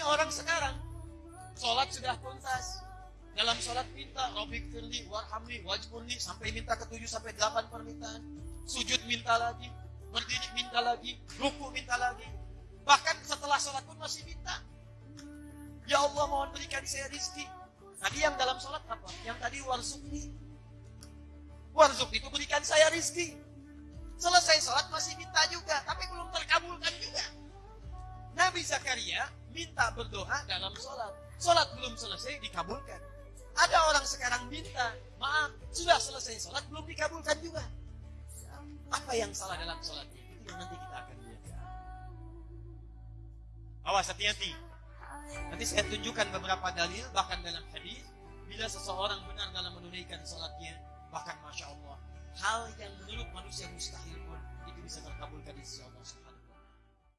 Ini orang sekarang sholat sudah tuntas. Dalam sholat minta Robik firli, warhamni, wajburni sampai minta ke tujuh sampai delapan permintaan. Sujud minta lagi, berdiri minta lagi, ruku minta lagi. Bahkan setelah sholat pun masih minta. Ya Allah mohon berikan saya rizki. Tadi yang dalam sholat apa? Yang tadi warzukni. Warzuk itu berikan saya rizki. Selesai sholat masih minta juga, tapi belum terkabulkan juga. Nabi Zakaria minta berdoa dalam sholat. Sholat belum selesai dikabulkan. Ada orang sekarang minta, maaf, sudah selesai sholat belum dikabulkan juga. Apa yang salah dalam sholatnya? Itu yang nanti kita akan lihat. Awas hati-hati. Nanti saya tunjukkan beberapa dalil, bahkan dalam hadis, bila seseorang benar dalam menunaikan sholatnya, bahkan masya Allah, hal yang menurut manusia mustahil pun itu bisa terkabulkan di sisi Allah